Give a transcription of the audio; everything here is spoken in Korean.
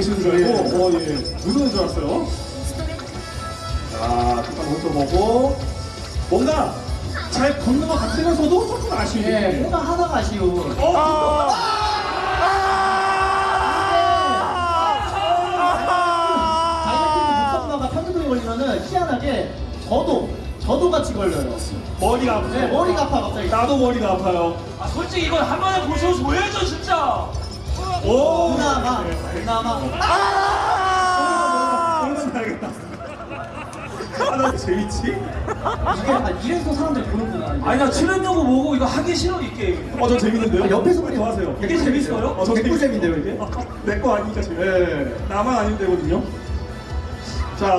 계시는 줄 알고, 어, 예. 누구인 줄 알았어요. 자, 잠깐 모니터 보고. 뭔가 잘 붙는 것 같으면서도 조금 아쉬운 예. 뭔가 하나가 아쉬운. 어, 다이어트 육성가가 편집에 걸리면은 희한하게 저도 저도 같이 걸려요. 머리가 아프죠? 네, 머리가 아파 갑자기. 나도 머리가 아파요. 아 솔직히 이건 한 번에 보셔서 보여줘 진짜 오! 그나마 네. 그나마 알겠다. 하나 재밌지? 이게 약간 이래서 사람들이 보는구나. 이게. 아니 나 출연료고 뭐고 이거 하기 싫어 이 게임 어, 저 재밌는데요? 아, 옆에서 더 하세요. 이게 재밌어요? 어, 저 개꿀잼인데요, 이게? 내 거 아니니까 재밌 네. 나만 아니면 되거든요. 자.